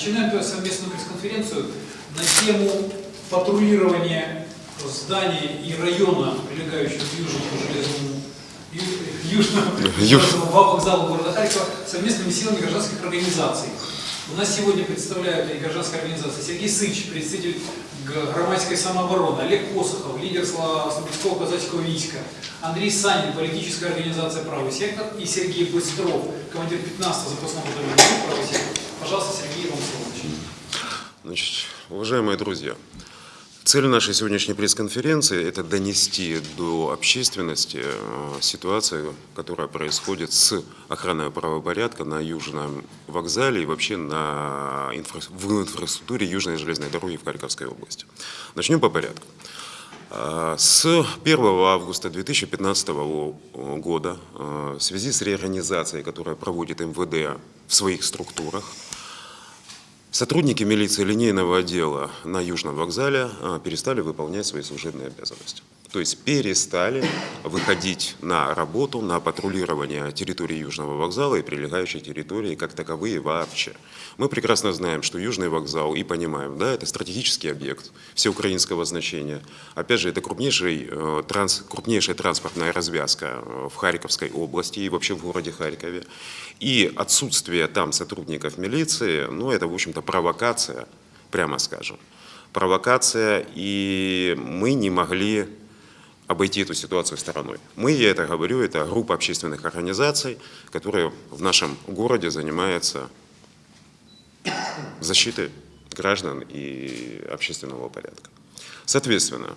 Начинаем совместную пресс-конференцию на тему патрулирования здания и района, прилегающего к Южному железному Южному, Юж. Южному вокзалу города Харькова совместными силами гражданских организаций. У нас сегодня представляют и гражданская организация Сергей Сыч, представитель громадской самообороны, Олег Посохов, лидер Слободского казачского войска, Андрей Санин, политическая организация «Правый сектор» и Сергей Быстров, командир 15-го запасного батальона «Правый сектор». Пожалуйста, Сергей. Значит, уважаемые друзья, цель нашей сегодняшней пресс-конференции – это донести до общественности э, ситуацию, которая происходит с охраной правопорядка на Южном вокзале и вообще на инфра- в инфраструктуре Южной железной дороги в Харьковской области. Начнем по порядку. А, С 1 августа 2015 года э, в связи с реорганизацией, которую проводит МВД в своих структурах, Сотрудники милиции линейного отдела на Южном вокзале а, перестали выполнять свои служебные обязанности. То есть перестали выходить на работу, на патрулирование территории Южного вокзала и прилегающей территории как таковые вообще. Мы прекрасно знаем, что Южный вокзал, и понимаем, да, это стратегический объект всеукраинского значения. Опять же, это крупнейший, э, транс, крупнейшая транспортная развязка э, в Харьковской области и вообще в городе Харькове. И отсутствие там сотрудников милиции, ну, это, в общем-то, провокация, прямо скажем. Провокация, и мы не могли обойти эту ситуацию стороной. Мы, я это говорю, это группа общественных организаций, которая в нашем городе занимается защитой граждан и общественного порядка. Соответственно,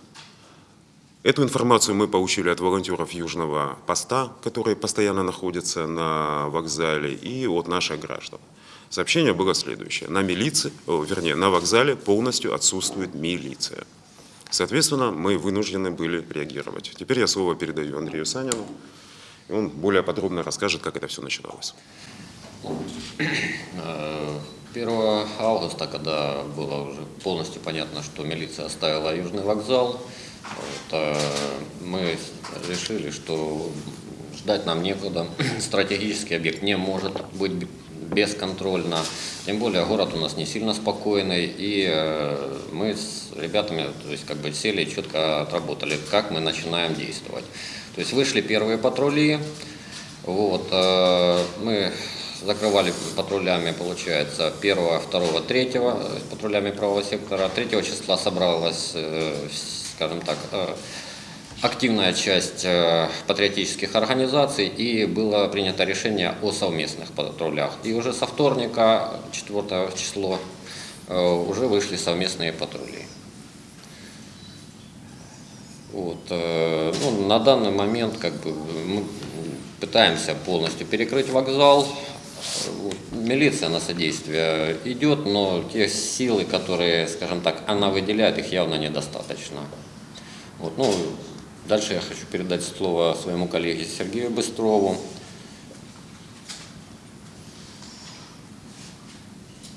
Эту информацию мы получили от волонтеров Южного поста, которые постоянно находятся на вокзале, и от наших граждан. Сообщение было следующее. На милиции, вернее, на вокзале полностью отсутствует милиция. Соответственно, мы вынуждены были реагировать. Теперь я слово передаю Андрею Санину, и он более подробно расскажет, как это все начиналось. Э, 1 августа, когда было уже полностью понятно, что милиция оставила Южный вокзал, вот, э, мы решили, что ждать нам некуда. Стратегический объект не может быть бесконтрольно. Тем более город у нас не сильно спокойный. И э, мы с ребятами то есть, как бы сели и четко отработали, как мы начинаем действовать. То есть вышли первые патрули, вот, э, мы закрывали патрулями, получается, 1, 2, 3 э, патрулями правого сектора. 3 числа собралась, э, скажем так, активная часть э, патриотических организаций и было принято решение о совместных патрулях. И уже со вторника, 4 число, э, уже вышли совместные патрули. Вот, э, ну, на данный момент как бы, мы пытаемся полностью перекрыть вокзал. Милиция на содействие идет, но те силы, которые, скажем так, она выделяет, их явно недостаточно. Вот, ну, дальше я хочу передать слово своему коллеге Сергею Быстрову.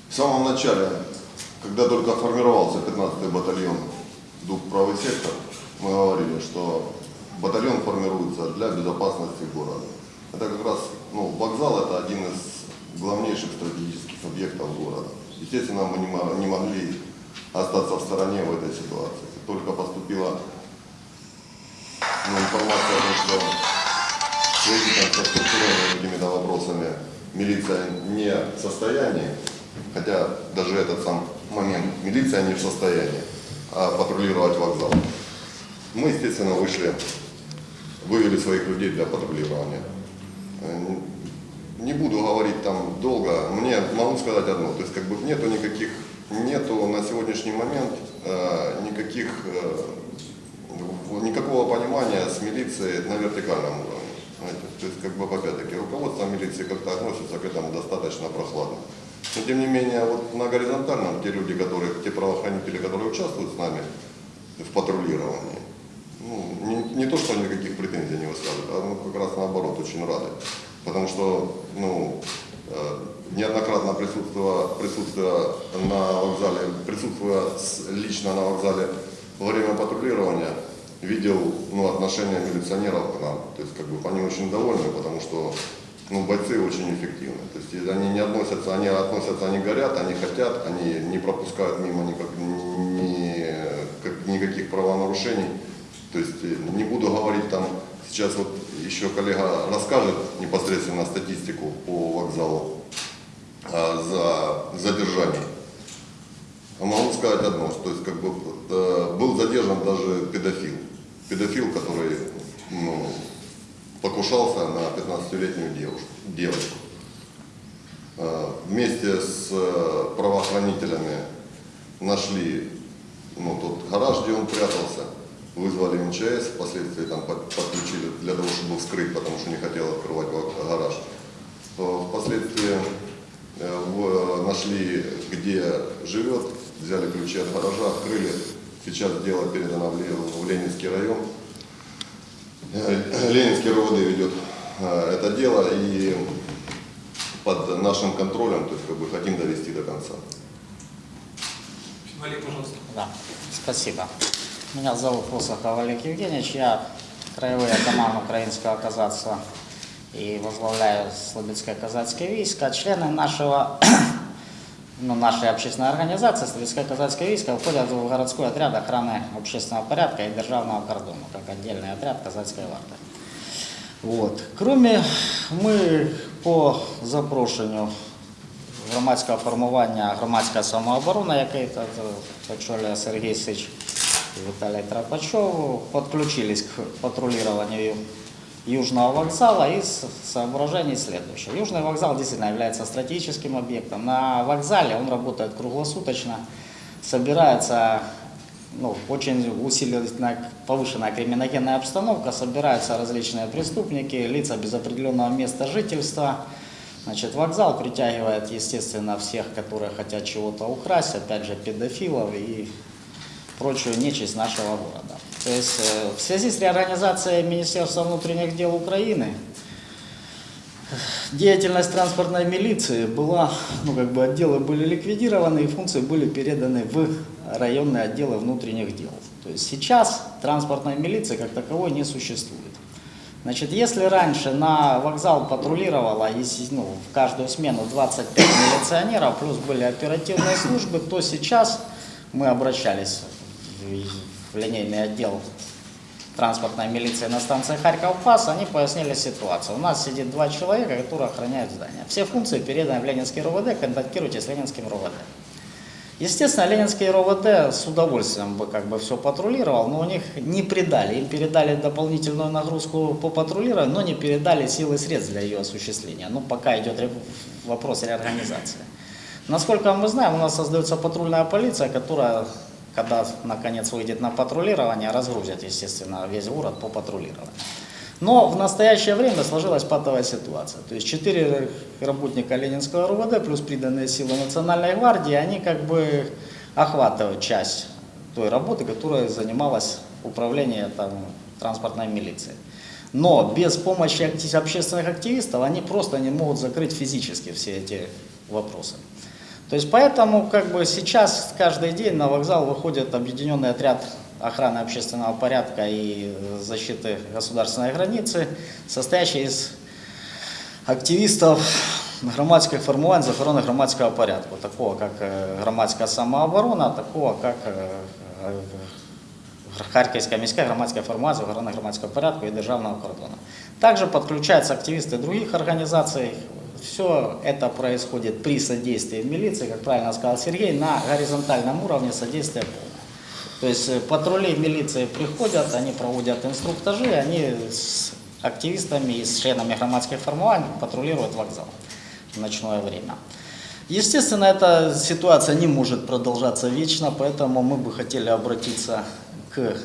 В самом начале, когда только формировался 15-й батальон ДУК «Правый сектор», мы говорили, что батальон формируется для безопасности города. Это как раз, ну, вокзал это один из главнейших стратегических объектов города. Естественно, мы не мо- не могли остаться в стороне в этой ситуации. Только поступила ну, информация о том, что в связи там, со структурными какими-то вопросами милиция не в состоянии, хотя даже этот сам момент милиция не в состоянии а патрулировать вокзал. Мы, естественно, вышли, вывели своих людей для патрулирования. Э, Не буду говорить там долго, мне могу сказать одно, то есть как бы нету никаких, нету на сегодняшний момент э, никаких, э, никакого понимания с милицией на вертикальном уровне. знаете. То есть как бы опять-таки руководство милиции как-то относится к этому достаточно прохладно. Но тем не менее, вот на горизонтальном те люди, которые, те правоохранители, которые участвуют с нами в патрулировании, ну, не, не то, что они никаких претензий не высказывают, а ну, как раз наоборот, очень рады. Потому что ну, э, неоднократно присутствуя, присутствуя на вокзале, присутствуя лично на вокзале во время патрулирования, видел ну, отношение милиционеров к нам. То есть как бы они очень довольны, потому что ну, бойцы очень эффективны. То есть они не относятся, они относятся, они горят, они хотят, они не пропускают мимо никак, ни, как- никаких правонарушений. То есть э, не буду говорить там, сейчас вот еще коллега расскажет непосредственно статистику по вокзалу а, за задержание. А Могу сказать одно, то есть как бы э, был задержан даже педофил. Педофил, который ну, покушался на 15-летнюю девушку, девочку. Э, Вместе с э, правоохранителями нашли ну, тот гараж, где он прятался, вызвали МЧС, впоследствии там под- подключили для того, чтобы вскрыть, потому что не хотел открывать га- гараж. Впоследствии нашли, где живет, взяли ключи от гаража, открыли. Сейчас дело передано в Ле- в Ленинский район. Э, Ленинский РОВД ведет э, это дело и под нашим контролем, то есть как бы хотим довести до конца. Олег, пожалуйста. Да, спасибо. Меня зовут Фосахов Олег Евгеньевич, я краевой атаман украинского казацтва и возглавляю Слободское казацкое войско. Члены нашего, ну, нашей общественной организации Слободское казацкое войско входят в городской отряд охраны общественного порядка и державного кордона, как отдельный отряд казацкой варты. Вот. Кроме ми по запрошенню громадського формування громадська самооборона, який та- та- очолює Сергій Сич і Віталій Трапачов, подключились к патрулированию Южного вокзала из соображений следующее. Южный вокзал действительно является стратегическим объектом. На вокзале он работает круглосуточно, собирается ну, очень усиленная, повышенная криминогенная обстановка, собираются различные преступники, лица без определенного места жительства. Значит, вокзал притягивает, естественно, всех, которые хотят чего-то украсть, опять же, педофилов и прочую нечисть нашего города. То есть э, в связи с реорганизацией Министерства внутренних дел Украины деятельность транспортной милиции была, ну как бы отделы были ликвидированы и функции были переданы в районные отделы внутренних дел. То есть сейчас транспортной милиции как таковой не существует. Значит, если раньше на вокзал патрулировало ну, в каждую смену 25 милиционеров, плюс были оперативные службы, то сейчас мы обращались в, линейный отдел транспортной милиции на станции Харьков-Пас, они пояснили ситуацию. У нас сидит два человека, которые охраняют здание. Все функции переданы в Ленинский РОВД, контактируйте с Ленинским РОВД. Естественно, Ленинский РОВД с удовольствием бы как бы все патрулировал, но у них не придали. Им передали дополнительную нагрузку по патрулированию, но не передали силы и средств для ее осуществления. Ну, пока идет вопрос реорганизации. Насколько мы знаем, у нас создается патрульная полиция, которая, когда наконец выйдет на патрулирование, разгрузит, естественно, весь город по патрулированию. Но в настоящее время сложилась патовая ситуация. То есть четыре работника Ленинского РУВД плюс приданные силы Национальной гвардии, они как бы охватывают часть той работы, которой занималась управление там, транспортной милицией. Но без помощи общественных активистов они просто не могут закрыть физически все эти вопросы. То есть поэтому как бы сейчас каждый день на вокзал выходит объединенный отряд охраны общественного порядка и э, защиты государственной границы, состоящий из активистов громадських формувань з охорони громадського порядку, такого как э, громадська самооборона, такого как э, э, Харківська міська громадська формація з охорони громадського порядку і державного кордону. Также подключаются активисты других организаций. Все это происходит при содействии милиции, как правильно сказал Сергей, на горизонтальном уровне содействия полное. То есть э, патрули милиции приходят, они проводят инструктажи, они с активистами и с членами громадских формований патрулируют вокзал в ночное время. Естественно, эта ситуация не может продолжаться вечно, поэтому мы бы хотели обратиться к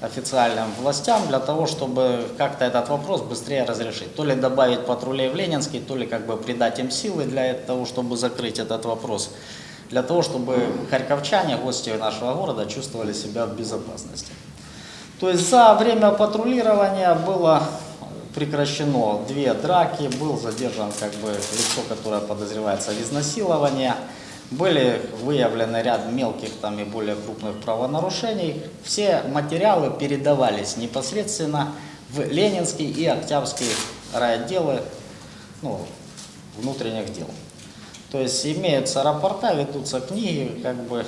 официальным властям для того, чтобы как-то этот вопрос быстрее разрешить. То ли добавить патрулей в Ленинский, то ли как бы придать им силы для того, чтобы закрыть этот вопрос. Для того, чтобы харьковчане, гости нашего города, чувствовали себя в безопасности. То есть за время патрулирования было прекращено две драки, был задержан как бы лицо, которое подозревается в изнасиловании. Были выявлены ряд мелких там и более крупных правонарушений. Все материалы передавались непосредственно в Ленинский и Октябрьский райотделы ну, внутренних дел. То есть имеются рапорта, ведутся книги, как бы.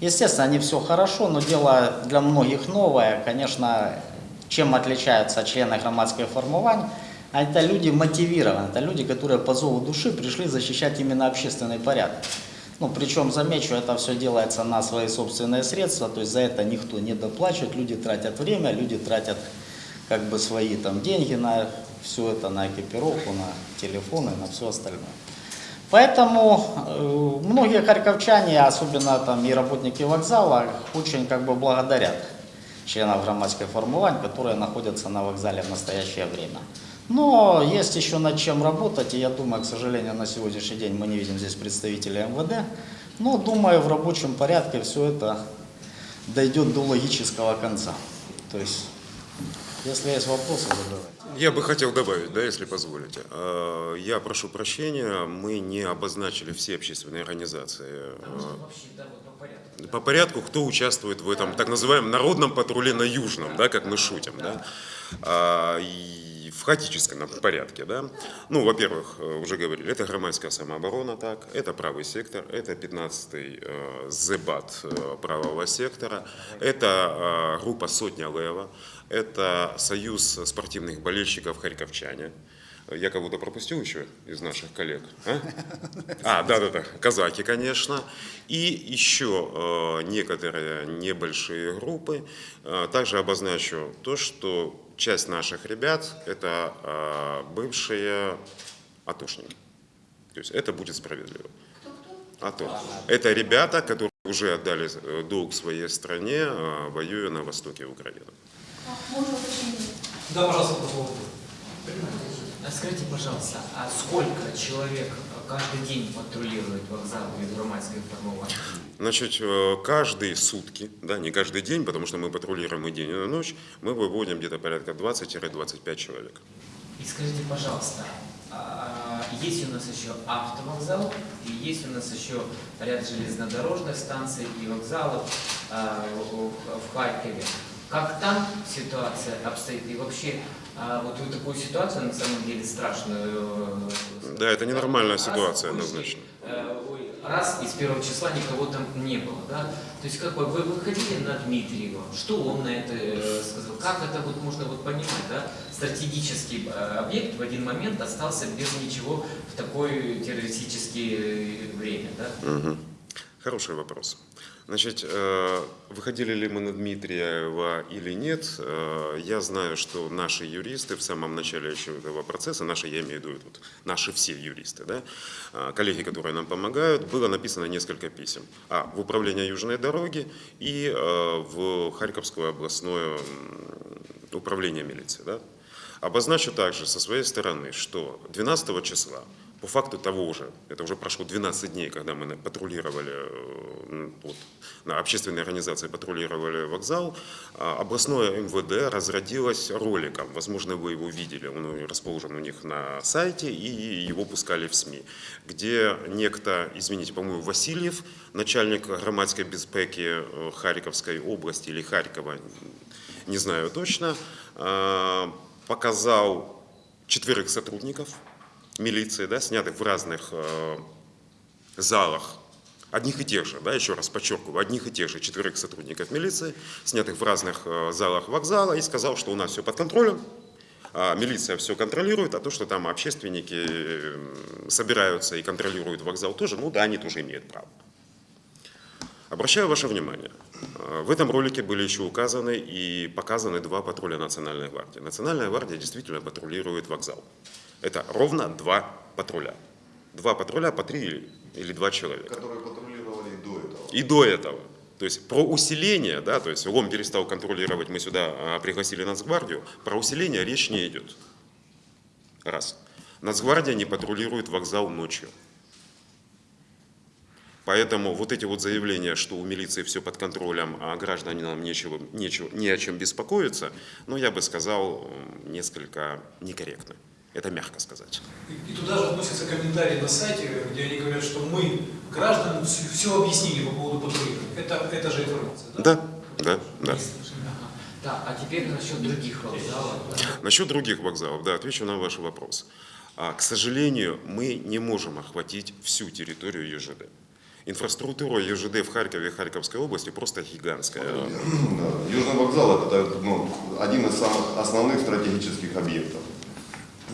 Естественно, не все хорошо, но дело для многих новое. Конечно, чем отличаются члены громадской формирования? А Это люди мотивированы, это люди, которые по зову души пришли защищать именно общественный порядок. Ну, причем, замечу, это все делается на свои собственные средства, то есть за это никто не доплачивает, люди тратят время, люди тратят как бы свои там деньги на все это, на экипировку, на телефоны, на все остальное. Поэтому э, многие харьковчане, особенно там и работники вокзала, очень как бы благодарят членов громадской формирования, которые находятся на вокзале в настоящее время. Но есть еще над чем работать, и я думаю, к сожалению, на сегодняшний день мы не видим здесь представителей МВД, но думаю, в рабочем порядке все это дойдет до логического конца. То есть, если есть вопросы, задавайте. Я бы хотел добавить, да, если позволите. Э, Я прошу прощения, мы не обозначили все общественные организации. По порядку, кто участвует в этом так называемом народном патруле на Южном, да, как мы шутим, да, А, в хаотическом порядке, да. Ну, во-первых, э, уже говорили, это громадская самооборона, так, это правый сектор, это 15-й э, ЗБАТ э, правого сектора, это э, группа «Сотня Лева», это Союз спортивных болельщиков «Харьковчане». Я кого-то пропустил еще из наших коллег? А, а да-да-да, казаки, конечно. И еще э, некоторые небольшие группы. Э, также обозначу то, что часть наших ребят – это э, бывшие атошники. То есть это будет справедливо. АТО. Это ребята, которые уже отдали э, долг своей стране, э, воюя на востоке Украины. Да, пожалуйста, по поводу. А Скажите, пожалуйста, а сколько человек каждый день патрулирует вокзал без громадской формирования? Значит, э, каждые сутки, да, не каждый день, потому что мы патрулируем и день, и ночь, мы выводим где-то порядка 20-25 человек. И скажите, пожалуйста, а, есть у нас еще автовокзал, и есть у нас еще ряд железнодорожных станций и вокзалов а, в Харькове. Как там ситуация обстоит? И вообще, а, вот вы такую ситуацию, на самом деле, страшную... э, Да, это ненормальная раз ситуация, однозначно. э, Раз из первого числа никого там не было, да? То есть как бы вы выходили на Дмитриева, что он на это э, сказал? Как это вот можно вот понимать, да? Стратегический объект в один момент остался без ничего в такое террористическое время, да? Мгм. Хороший вопрос. Значит, э, выходили ли мы на Дмитриева или нет, э, я знаю, что наши юристы в самом начале еще этого процесса, наши, я имею в виду вот, наши все юристы, да, э, коллеги, которые нам помогают, было написано несколько писем. А, в управление Южной дороги и в Харьковское областное управление милиции. Да. Обозначу также со своей стороны, что 12 числа по факту того же, это уже прошло 12 дней, когда мы патрулировали, э, вот, на общественной организации патрулировали вокзал, а, областное МВД разродилось роликом, возможно, вы его видели, он расположен у них на сайте, и его пускали в СМИ, где некто, извините, по-моему, Васильев, начальник громадской безпеки э, Харьковской области или Харькова, не знаю точно, э, показал четверых сотрудников милиции, да, снятых в разных э, залах, одних и тех же, да, еще раз подчеркиваю, одних и тех же четверых сотрудников милиции, снятых в разных э, залах вокзала, и сказал, что у нас все под контролем, а милиция все контролирует, а то, что там общественники э, собираются и контролируют вокзал тоже, ну да, они тоже имеют право. Обращаю ваше внимание, э, в этом ролике были еще указаны и показаны два патруля Национальной гвардии. Национальная гвардия действительно патрулирует вокзал. Это ровно два патруля. Два патруля по три или, два человека. Которые патрулировали и до этого. И до этого. То есть про усиление, да, то есть ЛОМ перестал контролировать, мы сюда а, пригласили Нацгвардию, про усиление речь не идет. Раз. Нацгвардия не патрулирует вокзал ночью. Поэтому вот эти вот заявления, что у милиции все под контролем, а гражданам нечего, нечего, не о чем беспокоиться, ну, я бы сказал, несколько некорректно. Это мягко сказать. И, и туда же относятся комментарии на сайте, где они говорят, что мы гражданам все, объяснили по поводу патрулирования. Это, это же информация, да? Да, да, да. Так, а теперь насчет других вокзалов. да. Насчет других вокзалов, да, отвечу на ваш вопрос. А, К сожалению, мы не можем охватить всю территорию ЕЖД. Инфраструктура ЕЖД в Харькове и Харьковской области просто гигантская. Да, Южный вокзал это ну, один из самых основных стратегических объектов.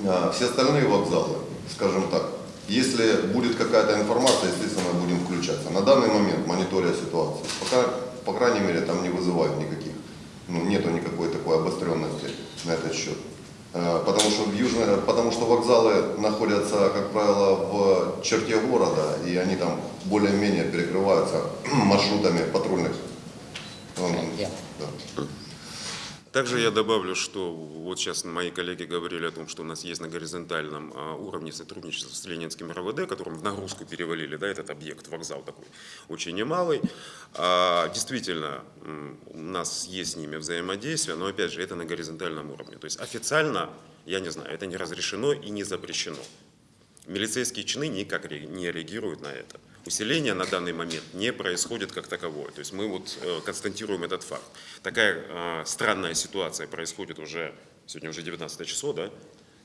А, Все остальные вокзалы, скажем так, если будет какая-то информация, естественно, будем включаться. На данный момент, мониторя ситуацию, пока, по крайней мере, там не вызывают никаких, ну, нету никакой такой обостренности на этот счет. Э, Потому что, в южной, потому что вокзалы находятся, как правило, в черте города, и они там более-менее перекрываются маршрутами патрульных. Да. Также я добавлю, что вот сейчас мои коллеги говорили о том, что у нас есть на горизонтальном а, уровне сотрудничество с Ленинским РВД, которым в нагрузку перевалили, да, этот объект, вокзал такой очень немалый. А, действительно, у нас есть с ними взаимодействие, но опять же, это на горизонтальном уровне. То есть официально, я не знаю, это не разрешено и не запрещено. Милицейские чины никак не реагируют на это. Усиление на данный момент не происходит как таковое. То есть мы вот э, констатируем этот факт. Такая э, странная ситуация происходит уже, сегодня уже 19 число, да?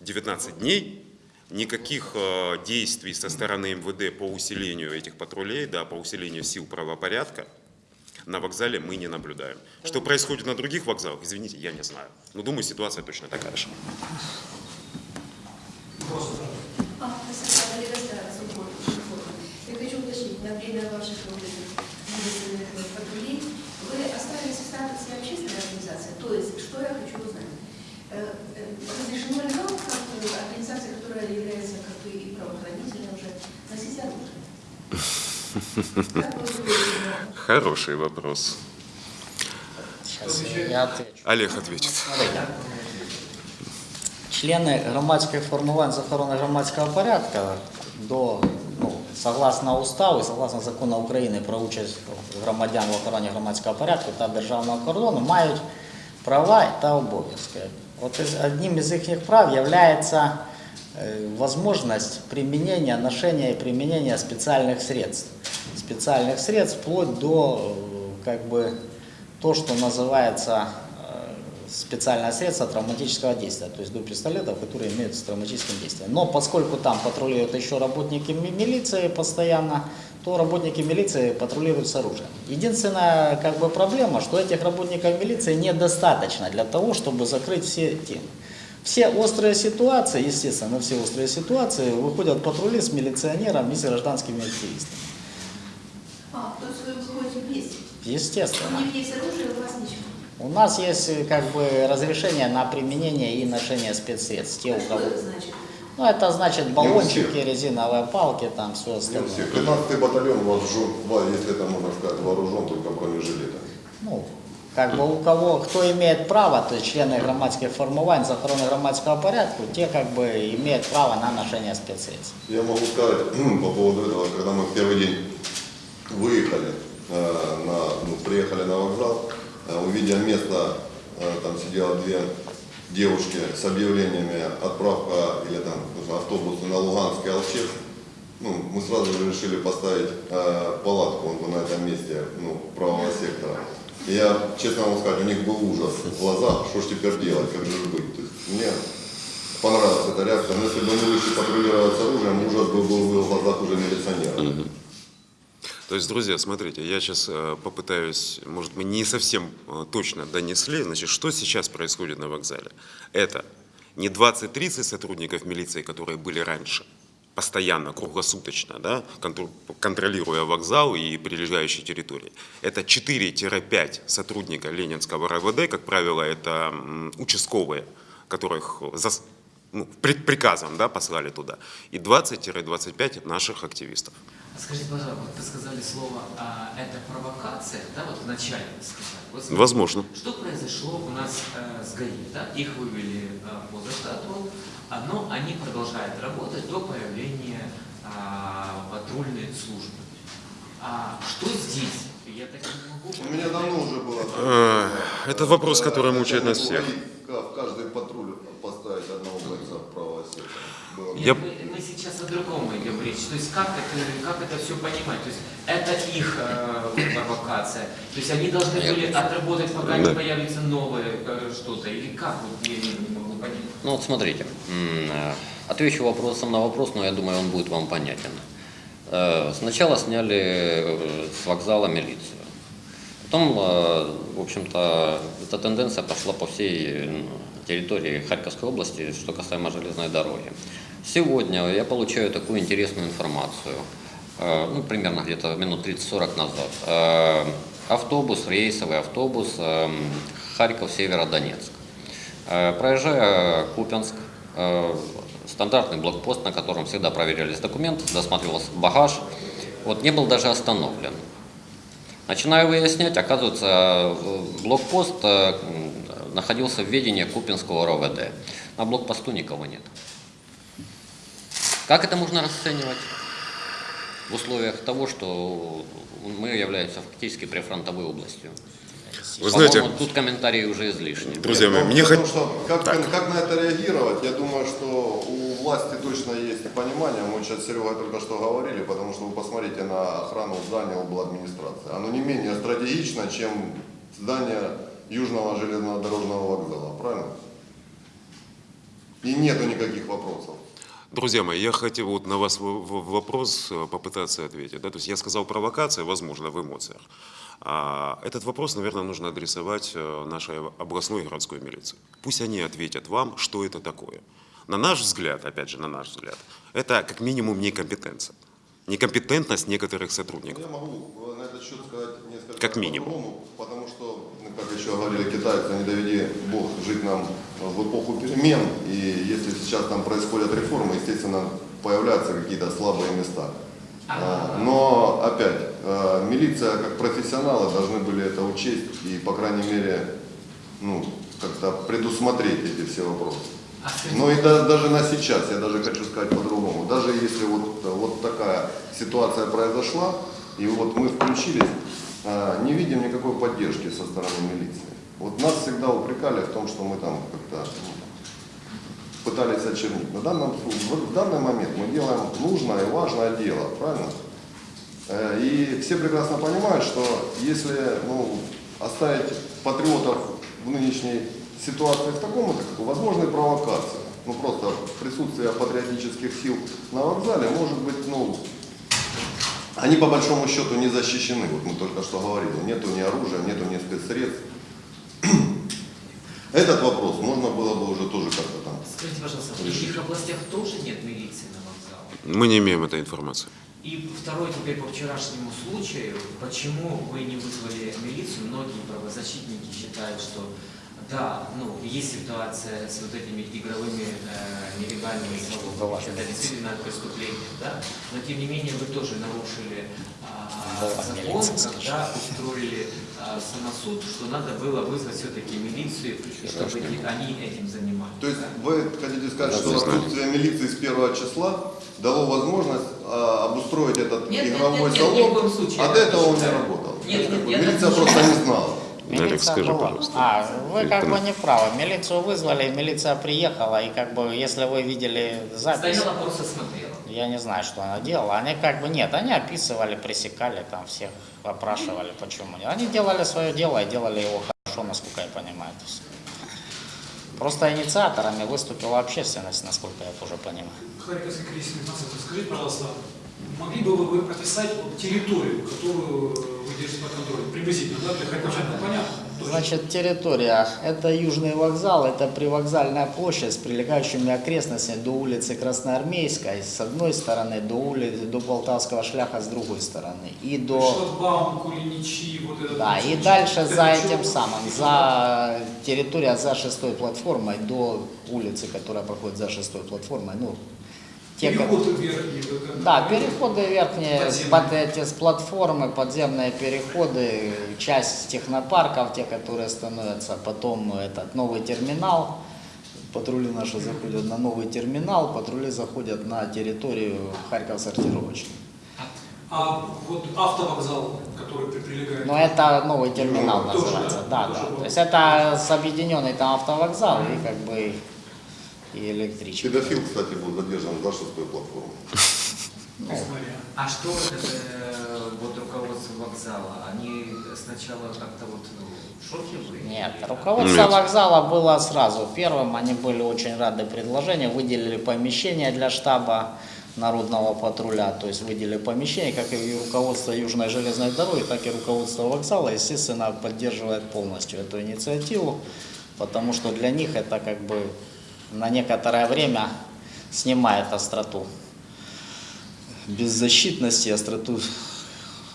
19 дней. Никаких э, действий со стороны МВД по усилению этих патрулей, да, по усилению сил правопорядка на вокзале мы не наблюдаем. Что происходит на других вокзалах, извините, я не знаю. Но думаю, ситуация точно такая же. А, спасибо, Валерия Старая, Суббота, Информ. Я хочу уточнить, на время ваших вот этих медицинных вот патрулей вы оставили в статусе общественной организации. То есть, что я хочу узнать? Э, э, Разрешено ли вам, как э, организация, которая является как бы и правоохранительной уже, носить оружие? Как вы думаете, на- Хороший вопрос. Сейчас я отвечу. Олег ответит. Члени громадських формувань з охорони громадського порядку до ну, согласно уставу і согласно закону України про участь громадян в охороні громадського порядку та державного кордону мають права та обов'язки. От із- одним із їхніх прав є возможность применения, ношения и применения специальных средств. Специальных средств вплоть до э, как бы то, что называется э, специальное средство травматического действия, то есть до пистолетов, которые имеют травматическим действием. Но поскольку там патрулируют еще работники ми- милиции постоянно, то работники милиции патрулируют с оружием. Единственная как бы проблема, что этих работников милиции недостаточно для того, чтобы закрыть все темы. Все острые ситуации, естественно, все острые ситуации выходят патрули с милиционером и с гражданскими активистами. А, то есть вы выходите вместе. У Естественно. них есть оружие, у вас ничего. У нас есть э, как бы разрешение на применение и ношение спецсредств. Те, у кого... Ну, это значит баллончики, резиновые палки, там все Не остальное. всех. 15-й батальон вооружен, во- если это можно сказать, вооружен только бронежилетами. Ну, как бы у кого, кто имеет право, то есть члены громадских формувань, за охрану громадского порядка, те как бы имеют право на ношение спецсредств. Я могу сказать по поводу этого, когда мы в первый день выехали, э, на, ну, приехали на вокзал, увидя место, э, там сидело две девушки с объявлениями отправка или там автобусы на Луганск и Алчевск, ну, мы сразу же решили поставить э, палатку на этом месте ну, правого сектора. И я, честно вам сказать, у них был ужас в глазах, что ж теперь делать, как же быть. То есть мне понравилась эта реакция, но если бы мы вышли патрулировать с оружием, ужас бы был в глазах уже милиционера. То есть, друзья, смотрите, я сейчас попытаюсь, может, мы не совсем э, точно донесли, значит, что сейчас происходит на вокзале. Это не 20-30 сотрудников милиции, которые были раньше, постоянно, круглосуточно, да, контр- контролируя вокзал и прилегающие территории. Это 4-5 сотрудника Ленинского РВД, как правило, это участковые, которых зас- ну, при- приказом да, послали туда, и 20-25 наших активистов. Скажите, пожалуйста, вот вы сказали слово а, «это провокация», да, вот вначале вы сказали. Вот смотрите, Возможно. Что произошло у нас э, с ГАИ, да? Их вывели э, по заштату, но они продолжают работать до появления а, патрульной службы. А что здесь? Я так не могу У меня давно уже было. Э, это вопрос, который мучает нас всех. В каждый патруль поставить одного бойца правого сектора. Я- Мы, мы сейчас о другом что То есть как это, как это все понимать? То есть это их э, провокация. То есть они должны были отработать, пока не Да. появится новое э, что-то. Или как? Вот я не, не могу понять. Ну вот смотрите, э, отвечу вопросом на вопрос, но я думаю, он будет вам понятен. Э, Сначала сняли э, с вокзала милицию. Потом, в общем-то, эта тенденция пошла по всей территории Харьковской области, что касаемо железной дороги. Сегодня я получаю такую интересную информацию, э, ну, примерно где-то минут 30-40 назад. Э, Автобус, рейсовый автобус э, Харьков-Северодонецк. Проезжая Купянск, э, стандартный блокпост, на котором всегда проверялись документы, досматривался багаж, вот не был даже остановлен. Начинаю выяснять, оказывается, блокпост находился в ведении Купинского РОВД. На блокпосту никого нет. Как это можно расценивать? В условиях того, что мы являемся фактически прифронтовой областью. Вы знаете, тут комментарии уже излишни. друзья мои, Ну, мне потому хот- что как, как на это реагировать, я думаю, что у власти точно есть понимание. Мы сейчас с Серегой только что говорили, потому что вы посмотрите на охрану здания обладминистрации. Оно не менее стратегично, чем здание Южного железнодорожного вокзала, правильно? И нету никаких вопросов. Друзья мои, я хотел вот на вас вопрос э, попытаться ответить. Да? То есть я сказал провокация, возможно, в эмоциях. А этот вопрос, наверное, нужно адресовать э, нашей областной и городской милиции. Пусть они ответят вам, что это такое. На наш взгляд, опять же, на наш взгляд, это как минимум некомпетенция. Некомпетентность некоторых сотрудников. Я могу э, на этот счет сказать несколько Как минимум. потому как еще говорили китайцы, не доведи Бог жить нам в эпоху перемен, и если сейчас там происходят реформы, естественно, появляются какие-то слабые места. А, Но, опять, э, милиция как профессионалы должны были это учесть и, по крайней мере, ну, как-то предусмотреть эти все вопросы. А Ну и да- даже на сейчас, я даже хочу сказать по-другому, даже если вот, вот такая ситуация произошла, и вот мы включились, не видим никакой поддержки со стороны милиции. Вот нас всегда упрекали в том, что мы там как-то ну, пытались очернить. На данном, в данный момент мы делаем нужное и важное дело, правильно? Э, И все прекрасно понимают, что если ну, оставить патриотов в нынешней ситуации в таком, бы возможны провокации. Ну просто присутствие патриотических сил на вокзале может быть, ну, они по большому счету не защищены. Вот мы только что говорили, нету ни оружия, нету ни спецсредств. Этот вопрос можно было бы уже тоже как-то там скажите, пожалуйста, в других областях тоже нет милиции на вокзалах? Мы не имеем этой информации. И второй теперь по вчерашнему случаю, почему вы не вызвали милицию? Многие правозащитники считают, что да, ну, есть ситуация с вот этими игровыми э, нелегальными залогами, это действительно преступление, да, но тем не менее вы тоже нарушили а, закон, когда устроили а, самосуд, что надо было вызвать все-таки милицию, и чтобы они этим занимались. То есть да? вы хотите сказать, что не знаю. отсутствие милиции с первого числа дало возможность а, обустроить этот Нет, нет, игровой нет, нет, салон, коем случае а до этого он не работал. Нет, нет, милиция просто не знала. Милиция скажи, была. пожалуйста. А, вы как бы не правы. Милицию вызвали, милиция приехала, и как бы, если вы видели запись, Стояла просто смотрела. я не знаю, что она делала. Они как бы нет, они описывали, пресекали там всех, опрашивали, почему нет. Они делали свое дело и делали его хорошо, насколько я понимаю. Просто инициаторами выступила общественность, насколько я тоже понимаю. Харьковский кризисный центр, скажите, пожалуйста, могли бы вы описать территорию, которую вы держите под контролем? Приблизительно, да, для харьковчан ну, понятно? Значит, территория – это Южный вокзал, это привокзальная площадь с прилегающими окрестностями до улицы Красноармейской с одной стороны, до улицы, до Полтавского шляха с другой стороны. И до... Шлагбаум, Кулиничи, вот это. Да, и дальше за этим самым, за территория за шестой платформой до улицы, которая проходит за шестой платформой, ну, те, ко- Переход верхний. вот это, да, переходы верхние, подземные. под эти с платформы, подземные переходы, часть технопарков, те, которые становятся, потом этот новый терминал, патрули наши заходят на новый терминал, патрули заходят на территорию Харьков сортировочной. А вот автовокзал, который при- прилегает. Но это новый терминал Ну, тоже, называется, да? да, Тоже да. был. То есть это с объединенный там автовокзал и как бы и электричка. Педофил, кстати, был задержан за шестой платформой. говоря. А что вот э, вот руководство вокзала? Они сначала как-то вот ну, в шоке были? Нет, руководство Нет. вокзала было сразу первым, они были очень рады предложению, выделили помещение для штаба народного патруля, то есть выделили помещение, как и руководство Южной железной дороги, так и руководство вокзала, естественно, поддерживает полностью эту инициативу, потому что для них это как бы на некоторое время снимает остроту беззащитности, остроту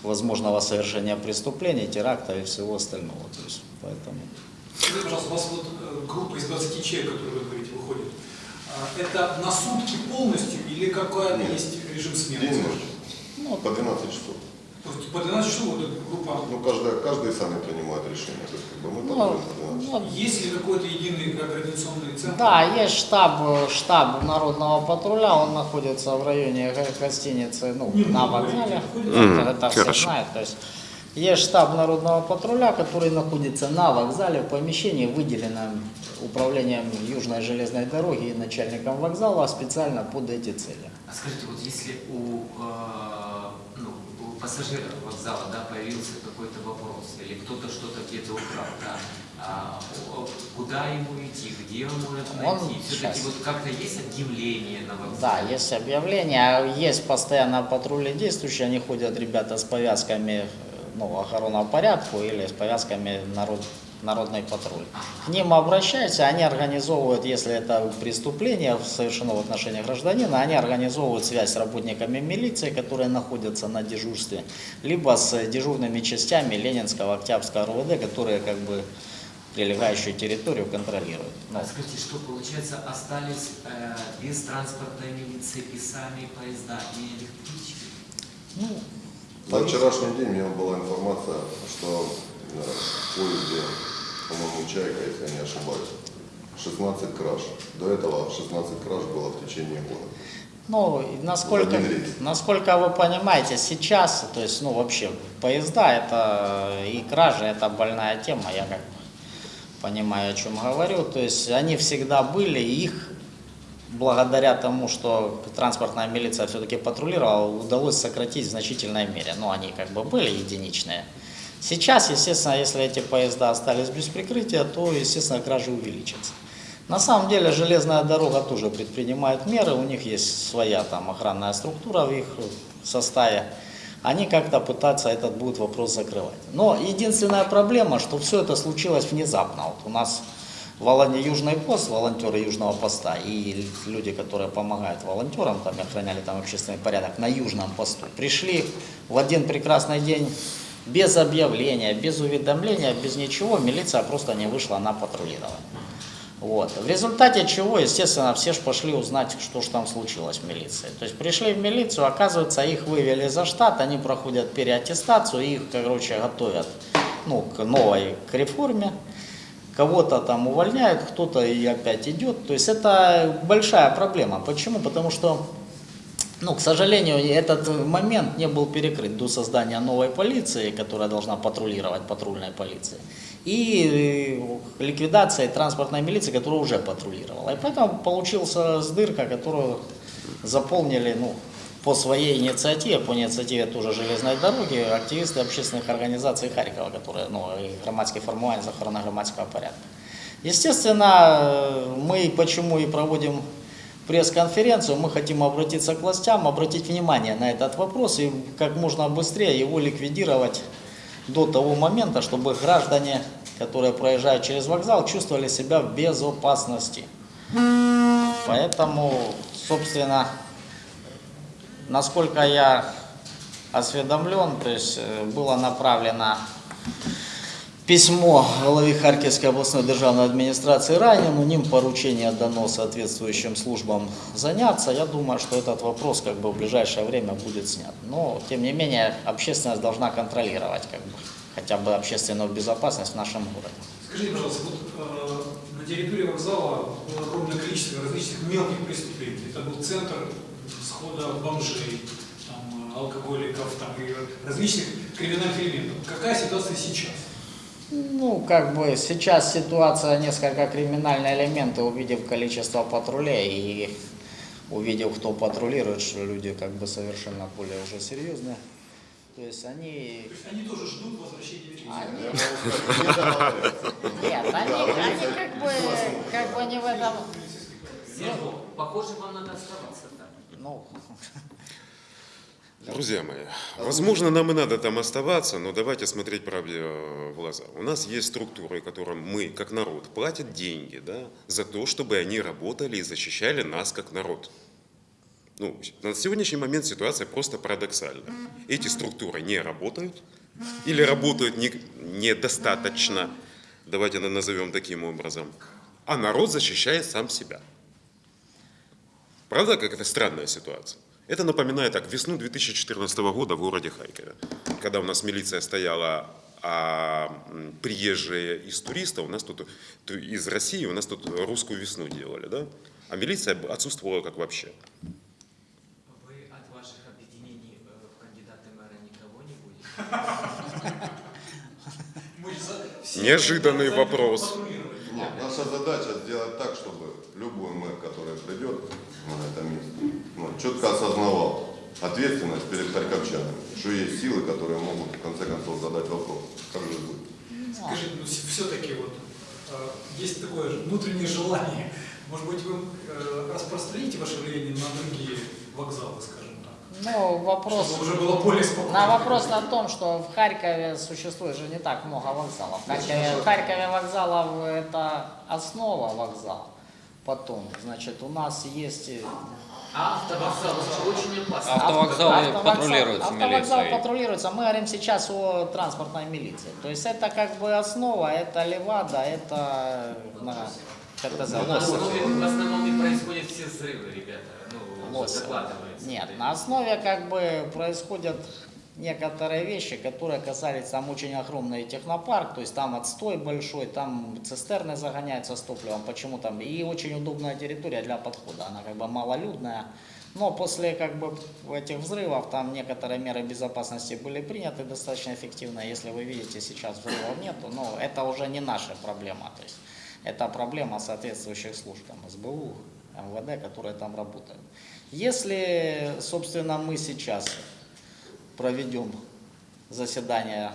возможного совершения преступлений, теракта и всего остального. То есть, поэтому... Скажите, пожалуйста, у вас вот э, группа из 20 человек, которую вы говорите, выходит, а, это на сутки полностью или какой Нет. есть режим смены? День ночь. По 12 часов. То есть по 12 часов вот эта группа Ну, каждый, каждый сами принимает решение. То есть, как бы мы Ну, патрулируем по 12 ну, Есть ли какой-то единый координационный центр? Да, есть штаб, штаб народного патруля, он находится в районе гостиницы, ну, Не на буду вокзале. Это, это все знают. То есть есть штаб народного патруля, который находится на вокзале в помещении, выделенном управлением Южной железной дороги и начальником вокзала специально под эти цели. А скажите, вот если у, э, ну, у пассажиров вокзала да, появился какой-то вопрос, или кто-то что-то где-то украл, да, а, куда ему идти, где он может найти? Все-таки вот как-то есть объявление на Да, вокзале? есть объявления, есть постоянно патрули действующие, они ходят ребята с повязками э, ну, охрана порядку или с повязками народ, народный патруль. К ним обращаются, они организовывают, если это преступление совершено в отношении гражданина, они организовывают связь с работниками милиции, которые находятся на дежурстве, либо с дежурными частями Ленинского, Октябрьского РУВД, которые как бы прилегающую территорию контролируют. Ну, А скажите, что получается, остались э, без транспортной милиции и сами поезда, и электрички? ну, На вчерашний день у меня была информация, что э, в поезде, по-моему, «Чайка», если я не ошибаюсь, 16 краж. До этого 16 краж было в течение года. Ну, насколько, насколько вы понимаете, сейчас, то есть, ну, вообще, поезда это и кражи, это больная тема, я как понимаю, о чем говорю. То есть, они всегда были, и их благодаря тому, что транспортная милиция все-таки патрулировала, удалось сократить в значительной мере. Ну, они как бы были единичные. Сейчас, естественно, если эти поезда остались без прикрытия, то, естественно, кражи увеличатся. На самом деле железная дорога тоже предпринимает меры, у них есть своя там охранная структура в их составе. Они как-то пытаются этот будет вопрос закрывать. Но единственная проблема, что все это случилось внезапно. Вот у нас Южный пост, волонтеры Южного поста и люди, которые помогают волонтерам, там охраняли там общественный порядок на Южном посту, пришли в один прекрасный день без объявления, без уведомления, без ничего, милиция просто не вышла на патрулирование. Вот. В результате чего, естественно, все ж пошли узнать, что же там случилось в милиции. То есть пришли в милицию, оказывается, их вывели за штат, они проходят переаттестацию, их, короче, готовят ну, к новой к реформе. Кого-то там увольняют, кто-то и опять идет. То есть это большая проблема. Почему? Потому что ну, к сожалению, этот момент не был перекрыт до создания новой полиции, которая должна патрулировать патрульной полиции, и э, ликвидации транспортной милиции, которая уже патрулировала. И поэтому получился дырка, которую заполнили ну, по своей инициативе, по инициативе тоже железной дороги, активисты общественных организаций Харькова, которые, ну, и громадские формирования за охрану громадского порядка. Естественно, э, мы почему и проводим пресс-конференцию, мы хотим обратиться к властям, обратить внимание на этот вопрос и как можно быстрее его ликвидировать до того момента, чтобы граждане, которые проезжают через вокзал, чувствовали себя в безопасности. Поэтому, собственно, насколько я осведомлен, то есть э, было направлено письмо голові Харківської обласної державної адміністрації Ранину, ним поручение дано соответствующим службам заняться. Я думаю, что этот вопрос как бы в ближайшее время будет снят. Но, тем не менее, общественность должна контролировать как бы, хотя бы общественную безопасность в нашем городе. Скажите, пожалуйста, вот э, на территории вокзала было огромное количество различных мелких преступлений. Это был центр схода бомжей, там, э, алкоголиков, там, и различных криминальных элементов. Какая ситуация сейчас? Ну, как бы сейчас ситуация несколько криминальные элементы, увидев количество патрулей и увидев, кто патрулирует, что люди как бы совершенно более уже серьезные. То есть они... То есть они тоже ждут возвращения они-. Нет, они, они как бы, как бы не в этом... Похоже, вам надо оставаться там. Ну, Друзья мои, возможно, нам и надо там оставаться, но давайте смотреть правде э, в глаза. У нас есть структуры, которым мы, как народ, платят деньги да, за то, чтобы они работали и защищали нас, как народ. Ну, на сегодняшний момент ситуация просто парадоксальна. Эти структуры не работают или работают не- недостаточно, давайте на- назовем таким образом, а народ защищает сам себя. Правда, как это странная ситуация? Это напоминает так, весну 2014 года в городе Харькове, когда у нас милиция стояла, а приезжие из туристов, у нас тут, ту- из России, у нас тут русскую весну делали, да? А милиция отсутствовала как вообще. Вы от ваших объединений э, в кандидаты мэра никого не будете? Неожиданный вопрос. Нет, наша задача сделать так, чтобы любой мэр, который придет на это место, ну, четко осознавал ответственность перед харьковчанами, что есть силы, которые могут в конце концов задать вопрос, как же быть. Скажите, ну все-таки вот э, есть такое же внутреннее желание. Может быть, вы э, распространите ваше влияние на другие вокзалы, скажем так? ну, вопрос... Чтобы уже было более спокойно. На вопрос на том, что в Харькове существует же не так много вокзалов. В Харькове, в Харькове вокзалов это основа вокзала. Потом, значит, у нас есть... А автовокзал очень опасно. Автовокзалы Автовокзал- патрулируются Автовокзал милицией. патрулируется. Мы говорим сейчас о транспортной милиции. То есть это как бы основа, это левада, это на, как это В основном, в основном и происходят все взрывы, ребята. Ну, закладывается. Нет, на основе как бы происходят некоторые вещи, которые касались там очень огромный технопарк, то есть там отстой большой, там цистерны загоняются с топливом, почему там, и очень удобная территория для подхода, она как бы малолюдная, но после как бы этих взрывов там некоторые меры безопасности были приняты достаточно эффективно, если вы видите сейчас взрывов нету, но это уже не наша проблема, то есть это проблема соответствующих служб, там, СБУ, МВД, которые там работают. Если, собственно, мы сейчас проведем заседание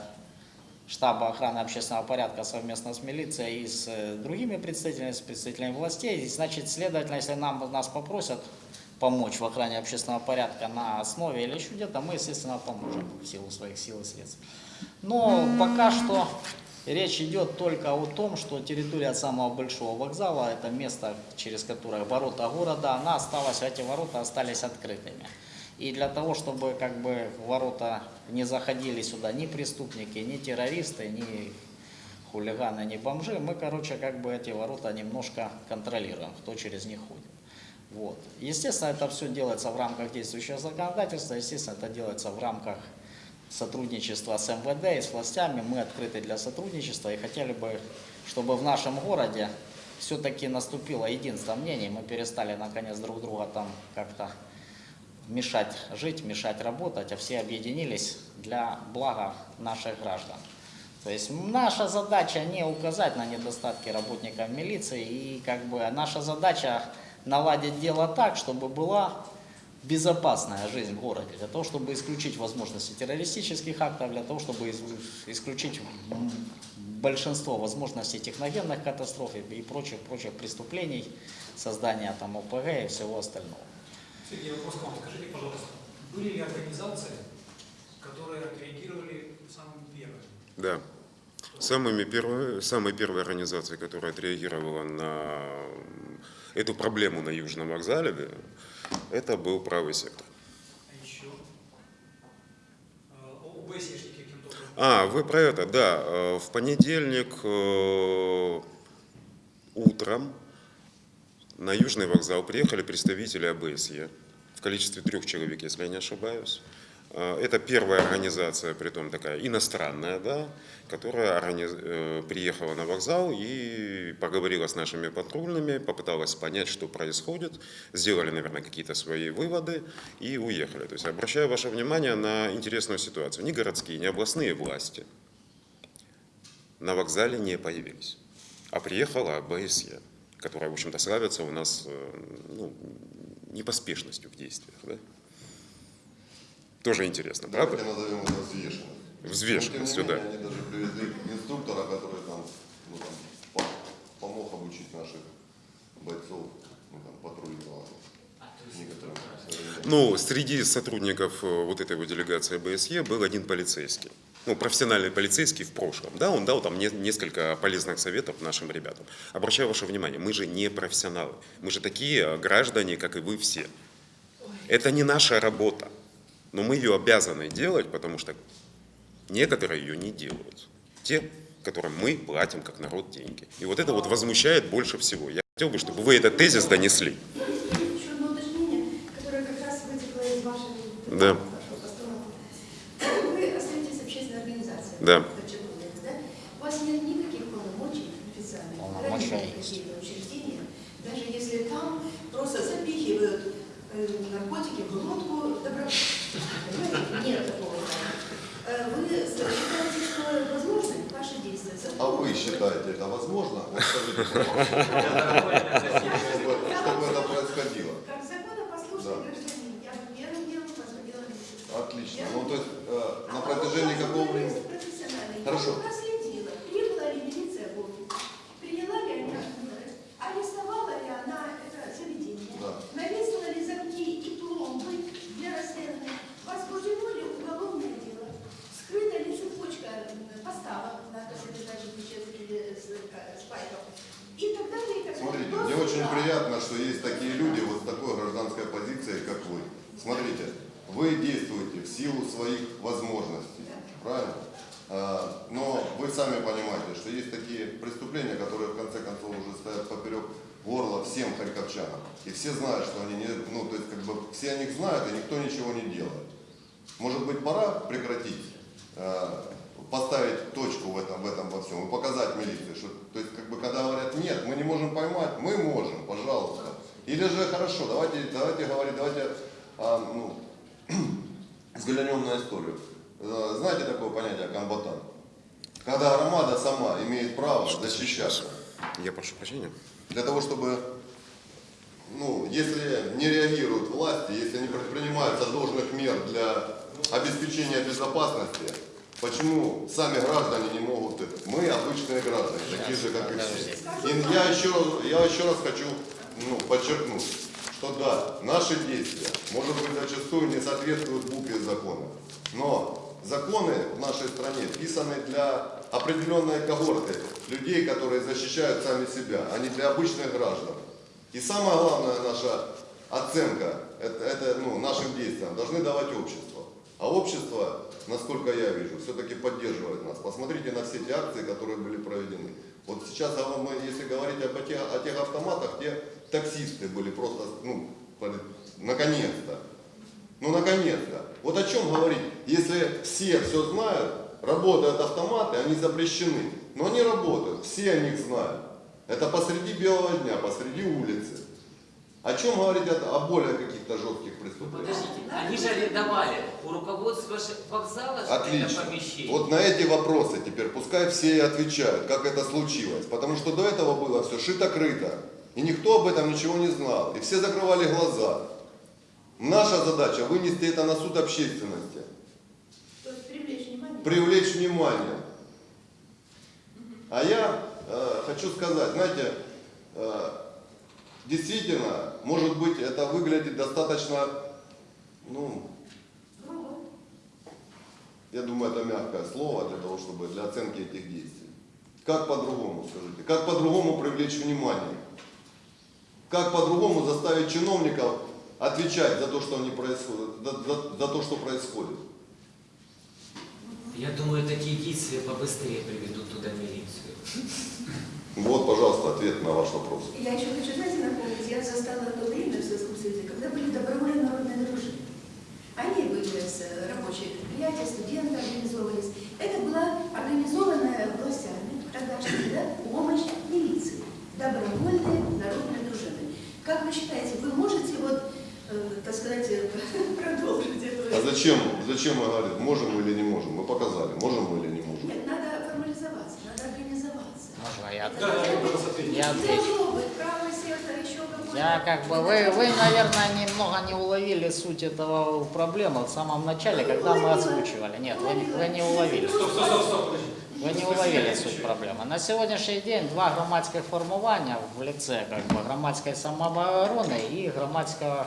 штаба охраны общественного порядка совместно с милицией и с э, другими представителями, с представителями властей, значит, следовательно, если нам, нас попросят помочь в охране общественного порядка на основе или еще где-то, мы, естественно, поможем в силу своих сил и средств. Но пока что речь идет только о том, что территория самого большого вокзала, это место, через которое ворота города, она осталась, эти ворота остались открытыми. И для того, чтобы как бы ворота не заходили сюда ни преступники, ни террористы, ни хулиганы, ни бомжи, мы, короче, как бы эти ворота немножко контролируем, кто через них ходит. Вот. Естественно, это все делается в рамках действующего законодательства, естественно, это делается в рамках сотрудничества с МВД и с властями. Мы открыты для сотрудничества и хотели бы, чтобы в нашем городе все-таки наступило единство мнений, мы перестали наконец друг друга там как-то мешать жить, мешать работать, а все объединились для блага наших граждан. То есть наша задача не указать на недостатки работников милиции, и как бы наша задача наладить дело так, чтобы была безопасная жизнь в городе, для того, чтобы исключить возможности террористических актов, для того, чтобы исключить большинство возможностей техногенных катастроф и и прочих, прочих преступлений, создания там ОПГ и всего остального. Сергей, вопрос к вам. Скажите, пожалуйста, были ли организации, которые отреагировали самыми первыми? Да. Самыми первой, самой первой организацией, которая отреагировала на эту проблему на Южном вокзале, да, это был правый сектор. А еще? Образом? А, вы про это, да. Э, В понедельник э, утром на Южный вокзал приехали представители АБСЕ количестве трех человек, если я не ошибаюсь. Э, Это первая организация, притом такая иностранная, да, которая э, приехала на вокзал и поговорила с нашими патрульными, попыталась понять, что происходит, сделали, наверное, какие-то свои выводы и уехали. То есть обращаю ваше внимание на интересную ситуацию. Ни городские, ни областные власти на вокзале не появились, а приехала АБСЕ, которая, в общем-то, славится у нас э, ну, непоспешностью в действиях. Да? Тоже интересно, Давайте правда? назовем это взвешенность. Взвешенностью, да. они даже привезли инструктора, который там, ну, там, по- помог обучить наших бойцов ну, там, патрулировать А. Ну, среди сотрудников э, вот этой вот делегации БСЕ был один полицейский. Ну, профессиональный полицейский в прошлом. Да, он дал там не- несколько полезных советов нашим ребятам. Обращаю ваше внимание, мы же не профессионалы. Мы же такие э, граждане, как и вы все. Это не наша работа. Но мы ее обязаны делать, потому что некоторые ее не делают. Те, которым мы платим как народ деньги. И вот это вот возмущает больше всего. Я хотел бы, чтобы вы этот тезис донесли. Еще одно уточнение, которое как раз вытекло из вашей, Да. вашего постановки. Вы остаетесь общественной организацией. Да. У вас нет никаких полномочий официальных Полномочия есть. какие-то учреждения, даже если там просто запихивают э, наркотики в глотку добровольно. Нет такого. Э, Вы считаете, что возможны ваши действия? А вы считаете это возможно? Вот скажите, чтобы, это происходило. Как законопослушный Да. гражданин, я первым делом милицию. Отлично. Ну, то есть э, на А протяжении вопрос какого времени? Хорошо. Проследила, прибыла ли милиция в приняла ли она меры, арестовала ли она это заведение, Да. навесила ли замки и пломбы для расследования, возбуждено ли уголовное дело, скрыта ли цепочка м, поставок наркосодержащих веществ или с- э, спайков и так далее. И так далее. Смотрите, мне очень приятно, что есть такие люди вот такой гражданской позицией, как вы. Смотрите, вы действуете в силу своих возможностей, правильно? А, Но вы сами понимаете, что есть такие преступления, которые в конце концов уже стоят поперек горла всем харьковчанам. И все знают, что они не, ну, то есть как бы все о них знают, и никто ничего не делает. Может быть, пора прекратить, э, поставить точку в этом, в этом во всем и показать милиции, что, то есть, как бы, когда говорят, нет, мы не можем поймать, мы можем, пожалуйста. Или же, хорошо, давайте, давайте говорить, давайте, а, ну, взглянем на историю. Э, Знаете такое понятие комбатант? Когда армада сама имеет право защищаться. Я прошу прощения. Для того, чтобы, ну, если не реагируют власти, если не предпринимаются должных мер для обеспечения безопасности, почему сами граждане не могут это? Мы обычные граждане, такие же, как и все. И я еще, я еще раз хочу ну, подчеркнуть, что да, наши действия, может быть, зачастую не соответствуют букве закона, но законы в нашей стране писаны для определенной когорты людей, которые защищают сами себя, а не для обычных граждан. И самая главная наша оценка это, это, ну, нашим действиям должны давать общество. А общество, насколько я вижу, все-таки поддерживает нас. Посмотрите на все те акции, которые были проведены. Вот сейчас, а если говорить об о тех автоматах, те таксисты были просто, ну, наконец-то. Ну, наконец-то. Вот о чем говорить, если все все знают, работают автоматы, они запрещены. Но они работают, все о них знают. Это посреди белого дня, посреди улицы. О чем говорить о, о более каких-то жестких преступлениях? Подождите, они же арендовали у руководства вокзала Отлично. Вот на эти вопросы теперь пускай все и отвечают, как это случилось. Потому что до этого было все шито-крыто. И никто об этом ничего не знал. И все закрывали глаза. Наша задача вынести это на суд общественности. То есть привлечь внимание. привлечь внимание. А я э, хочу сказать, знаете, э, действительно, может быть, это выглядит достаточно, ну, я думаю, это мягкое слово для того, чтобы для оценки этих действий. Как по-другому, скажите? Как по-другому привлечь внимание? Как по-другому заставить чиновников отвечать за то, что они происходят, за, за- за то, что происходит? Я думаю, такие действия побыстрее приведут туда милицию. Вот, пожалуйста, ответ на ваш вопрос. Я еще хочу, знаете, напомнить, я застала то время в Советском Союзе, когда были добровольные народные дружины. Они были с рабочие предприятия, студенты организовывались. Это была организованная властями, тогдашнями, да, помощь милиции. Добровольные народные дружины. Как вы считаете, вы можете вот, э, так сказать, э, продолжить эту... А зачем, зачем мы говорим, можем мы или не можем? Мы показали, можем мы или не можем. Нет, надо формализоваться, надо организоваться. Можно я Это Да, да, должно быть- пожалуйста, ответьте. Я не отвечу. должно быть правый сектор, еще какой-то. Я Я как бы, вы, вы, наверное, немного не уловили суть этого проблемы в самом начале, когда мы озвучивали. Нет, вы, не- вы не уловили. Стоп, стоп, стоп, стоп, подожди. Ви не уловили суть проблеми. На сьогоднішній день два громадських формування в ліце как бы, громадської самооборони і громадського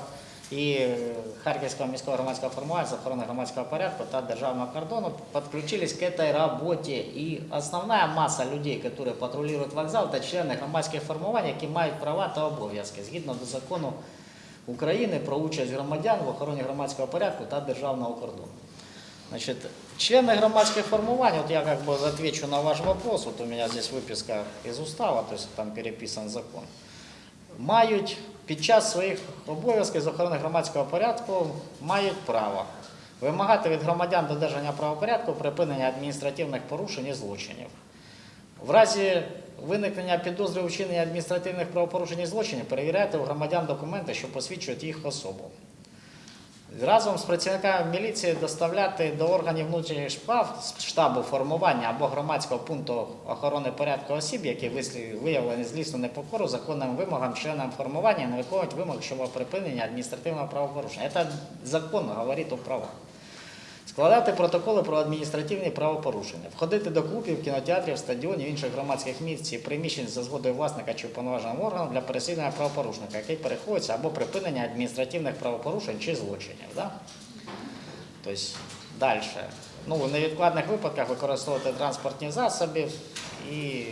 і е, Харківського міського громадського формування з охорони громадського порядку та державного кордону подключились к этой работе. І основна маса людей, які патрулюють вокзал, це члени громадських формувань, які мають права та обов'язки згідно до закону України про участь громадян в охороні громадського порядку та державного кордону. Значит, члены громадских формований, вот я как бы отвечу на ваш вопрос, вот у меня здесь выписка из устава, то есть там переписан закон, мають під час своїх обов'язків з охорони громадського порядку мають право вимагати від громадян додержання правопорядку припинення адміністративних порушень і злочинів. В разі виникнення підозри у вчиненні адміністративних правопорушень і злочинів перевіряйте у громадян документи, що посвідчують їх особу. Разом з працівниками міліції доставляти до органів внутрішніх справ штабу формування або громадського пункту охорони порядку осіб, які виявлені злісну непокору законним вимогам членам формування не виконують вимог щодо припинення адміністративного правопорушення. Це закон говорить у правах. Складати протоколи про адміністративні правопорушення, входити до клубів, кінотеатрів, стадіонів, інших громадських місць і приміщень за згодою власника чи уповноваженого органу для переслідування правопорушника, який переходиться або припинення адміністративних правопорушень чи злочинів. Да? Тобто далі. Ну, в невідкладних випадках використовувати транспортні засоби і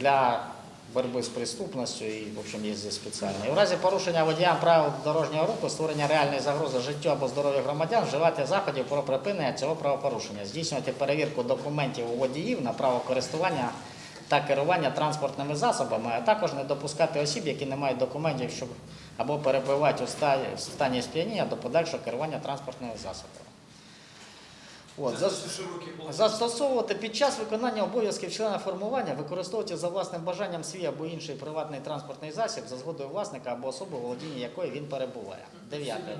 для боротьби з преступністю, і, в общем, є здесь спеціальні. І в разі порушення водіям правил дорожнього руху, створення реальної загрози життю або здоров'ю громадян, вживати заходів про припинення цього правопорушення, здійснювати перевірку документів у водіїв на право користування та керування транспортними засобами, а також не допускати осіб, які не мають документів, щоб або перебувають у стані сп'яніння до подальшого керування транспортними засобами. От, Це за- дуже широкий план. Застосовувати під час виконання обов'язків члена формування, використовувати за власним бажанням свій або інший приватний транспортний засіб за згодою власника або особи, у володінні якої він перебуває. Дев'яте.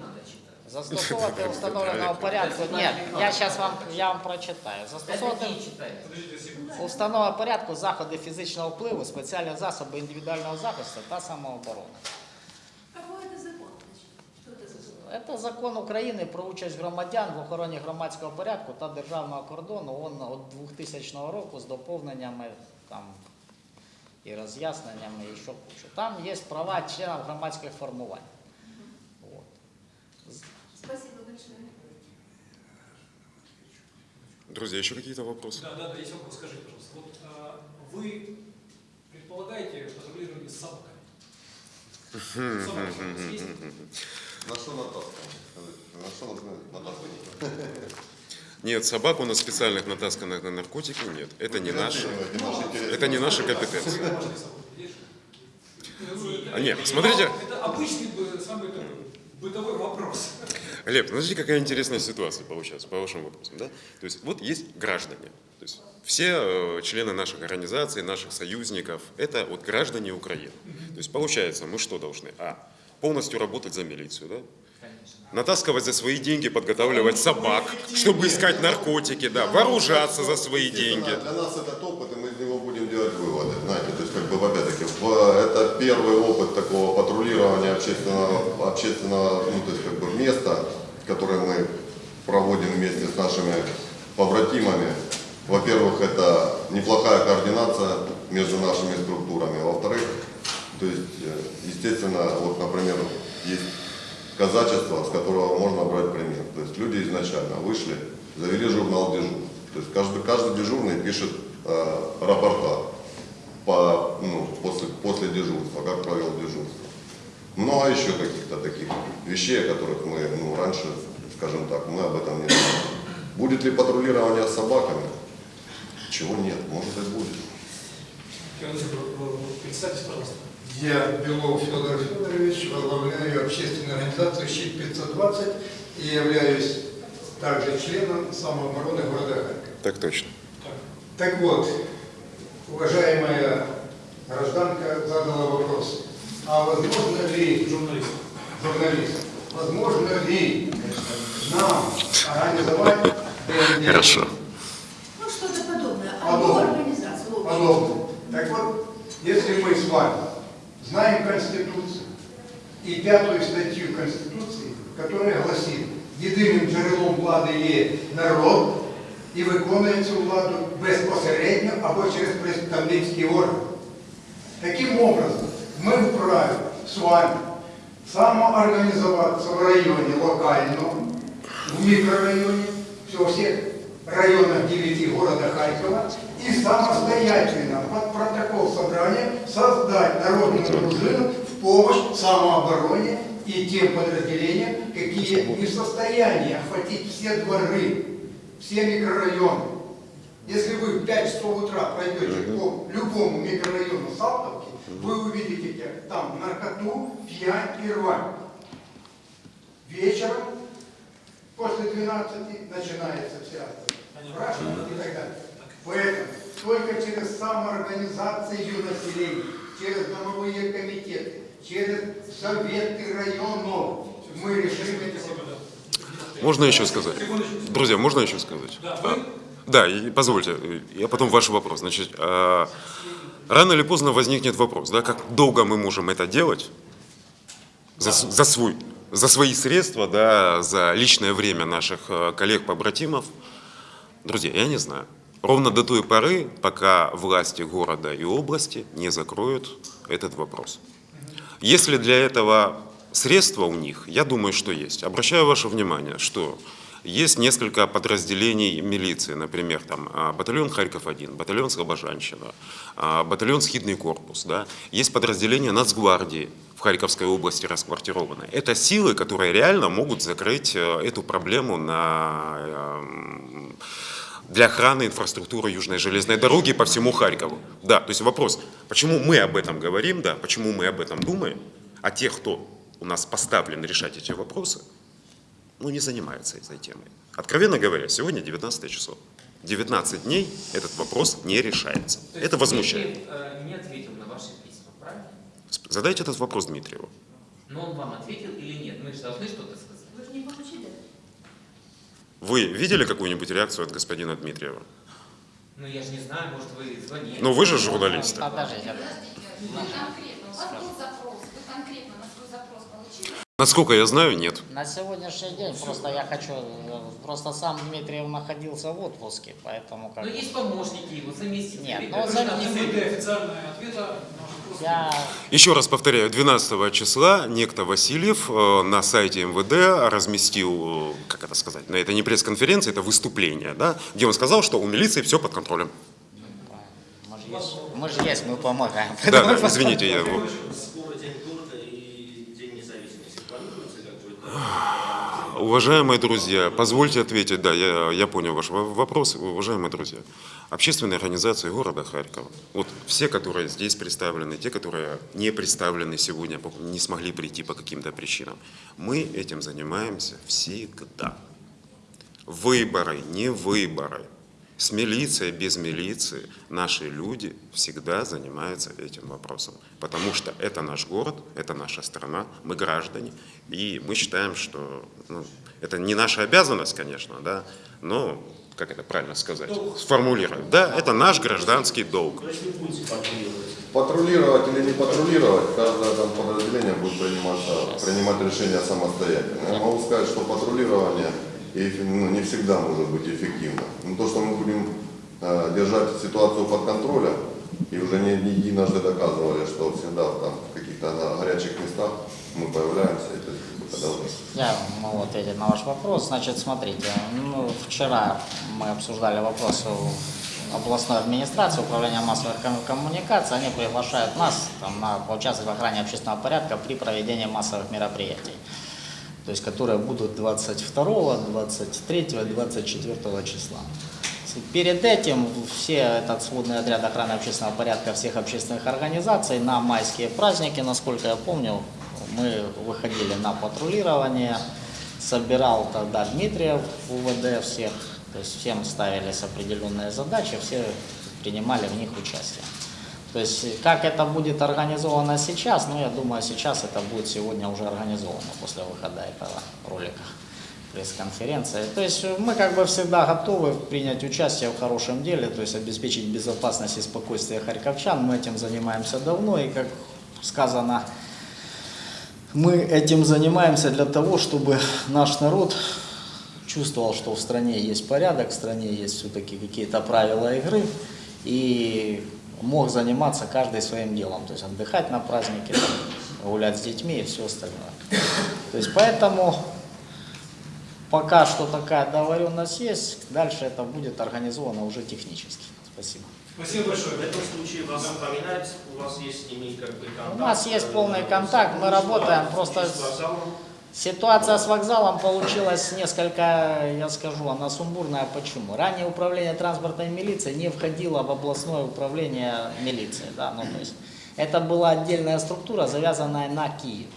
Застосовувати установленого порядку. Ні, я зараз вам я вам прочитаю. Застосовувати Это не секунду. у порядку заходи фізичного впливу, спеціальні засоби індивідуального захисту та самооборони. это за закон? Це закон України про участь громадян в охороні громадського порядку та державного кордону. Он від 2000 року з доповненнями там і роз'ясненнями, і що кучу. Там є права членів громадських формувань. От. Спасибо большое. Друзья, еще какие-то вопросы? Да, да, да, есть вопрос, скажите, пожалуйста. Вот а, вы предполагаете патрулирование с собаками? Собаки у вас есть? На что натаскано? На что нужны натасканы? Нет, собак у нас специальных натасканных на наркотики нет. Это не наши. Это не наша компетенция. А нет, смотрите. Это обычный бы- самый бытовой вопрос. Глеб, смотрите, какая интересная ситуация получается по вашим вопросам. Да? То есть вот есть граждане. То есть все э, члены наших организаций, наших союзников, это вот граждане Украины. То есть получается, мы что должны? А, полностью работать за милицию, да? Натаскивать за свои деньги, подготавливать собак, чтобы искать наркотики, да, вооружаться за свои деньги. Для нас этот опыт, и мы из него будем делать выводы. Знаете, то есть, как бы, опять-таки, это первый опыт такого патрулирования общественного, общественного ну, то есть, как бы, места, которое мы проводим вместе с нашими побратимами. Во-первых, это неплохая координация между нашими структурами. Во-вторых, то есть, э, естественно, вот, например, есть казачество, с которого можно брать пример. То есть люди изначально вышли, завели журнал дежурств. То есть каждый, каждый дежурный пишет э, рапорта по, ну, после, после дежурства, как провел дежурство. Много еще каких-то таких вещей, о которых мы ну, раньше, скажем так, мы об этом не знали. Будет ли патрулирование с собаками? Чего нет, может и будет. Представьтесь, пожалуйста. Я Белов Федор Федорович, возглавляю общественную организацию «Щит-520» и являюсь также членом самообороны города Харькова. Так точно. Так вот, уважаемая гражданка задала вопрос, а возможно ли, Журналист. журналист, возможно ли нам организовать? Хорошо. Ну, что-то подобное. Подобное. Одну организацию. в общем. подобное. Так вот, если мы с вами знаем Конституцию и пятую статью Конституции, которая гласит, єдиним джерелом влади є народ і виконує цю владу безпосередньо або через представницький орган. Таким образом, мы вправе с вами самоорганизоваться в районе локально, в микрорайоне, во всех районах 9 города Харькова и самостоятельно под протокол собрания создать народную дружину в помощь самообороне и тем подразделениям, какие не в состоянии охватить все дворы, все микрорайоны. Если вы в 5 часов утра пройдете по любому микрорайону Салтовки, вы увидите там наркоту, пьянь и рвань. Вечером после 12 начинается вся спрашивание и так далее. Поэтому только через самоорганизацию населения, через домовые комитеты, через советы районов мы решим эти. Можно еще сказать? Друзья, можно еще сказать? А, Да, и позвольте, я потом ваш вопрос. Значит, а, рано или поздно возникнет вопрос, да, как долго мы можем это делать за, с- за, свой, за свои средства, да, за личное время наших э, коллег-побратимов. Друзья, я не знаю. Ровно до той поры, пока власти города и области не закроют этот вопрос. Если для этого средства у них, я думаю, что есть. Обращаю ваше внимание, что есть несколько подразделений милиции, например, там а, батальон Харьков-1, батальон Слобожанщина, а, батальон Схидный корпус, да. есть подразделения Нацгвардии Харьковской области расквартированы. Это силы, которые реально могут закрыть э, эту проблему на эм, для охраны инфраструктуры Южной железной дороги по всему Харькову. Да, то есть вопрос, почему мы об этом говорим, да, почему мы об этом думаем, а те, кто у нас поставлен решать эти вопросы, ну, не занимаются этой темой. Откровенно говоря, сегодня 19 число. 19 дней этот вопрос не решается. То Это возмущает. Э, не ответил на ваши письма, Задайте этот вопрос Дмитриеву. Но он вам ответил или нет? Мы же должны что-то сказать. Вы же не получили. Вы видели какую-нибудь реакцию от господина Дмитриева? Ну я же не знаю, может вы звонили. Ну, вы же журналисты. Подождите. Вы конкретно, у вас был запрос, вы конкретно на свой запрос получили? Насколько я знаю, нет. На сегодняшний день просто я хочу, э, просто сам Дмитриев находился в отпуске, поэтому как Но есть помощники его, заместители. Нет, ну, которые зам- там Не сидят. выдая официального ответа на наш вопрос. я Еще раз повторяю, 12 числа некто Васильев э, на сайте МВД разместил, как это сказать, но это не пресс-конференция, это выступление, да, где он сказал, что у милиции все под контролем. мы же есть, мы же есть, мы помогаем. Да, да, извините, я... Скоро День города и День независимости. Планируется какой-то? Уважаемые друзья, позвольте ответить, да, я, я понял ваш во- вопрос. Уважаемые друзья, общественные организации города Харькова, вот все, которые здесь представлены, те, которые не представлены сегодня, не смогли прийти по каким-то причинам, мы этим занимаемся всегда. Выборы, не выборы. С милицией, без милиции наши люди всегда занимаются этим вопросом. Потому что это наш город, это наша страна, мы граждане. И мы считаем, что ну, это не наша обязанность, конечно, да, но, как это правильно сказать, сформулировать. Да, это наш гражданский долг. Патрулировать? Или не патрулировать, каждое там подразделение будет приниматься, принимать решение самостоятельно. Я могу сказать, что патрулирование ну, не всегда может быть эффективно. Но то, что мы будем э, держать ситуацию под контролем, и уже не, не единожды доказывали, что всегда там в каких-то горячих местах мы появляемся, и, то есть, когда уже Я могу ответить на ваш вопрос. Значит, смотрите, ну, вчера мы обсуждали вопрос областной администрации, управления массовых ком- коммуникаций. Они приглашают нас там, на, поучаствовать в охране общественного порядка при проведении массовых мероприятий. То есть, которые будут 22, 23, 24 числа. Перед этим все этот сводный отряд охраны общественного порядка всех общественных организаций на майские праздники, насколько я помню, мы выходили на патрулирование, собирал тогда Дмитриев УВД всех, то есть всем ставились определенные задачи, все принимали в них участие. То есть как это будет организовано сейчас, ну я думаю сейчас это будет сегодня уже организовано после выхода этого ролика пресс-конференции. То есть мы как бы всегда готовы принять участие в хорошем деле, то есть обеспечить безопасность и спокойствие харьковчан. Мы этим занимаемся давно и как сказано, мы этим занимаемся для того, чтобы наш народ чувствовал, что в стране есть порядок, в стране есть все-таки какие-то правила игры, и мог заниматься каждый своим делом, то есть отдыхать на празднике, гулять с детьми и все остальное. То есть поэтому пока что такая договоренность есть, дальше это будет организовано уже технически. Спасибо. Спасибо большое. В этом случае вас упоминать, у вас есть с ними как бы контакт. У нас есть э, полный контакт, мы работаем просто с-. Ситуация с вокзалом получилась несколько, я скажу, она сумбурная. Почему? Ранее управление транспортной милиции не входило в областное управление милиции. Да? Ну, то есть это была отдельная структура, завязанная на Киев.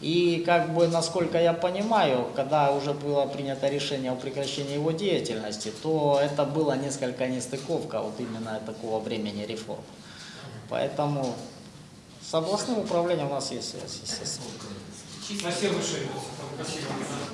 И как бы, насколько я понимаю, когда уже было принято решение о прекращении его деятельности, то это было несколько нестыковка вот именно такого времени реформ. Поэтому с областным управлением у нас есть связь, естественно. Большое. Спасибо.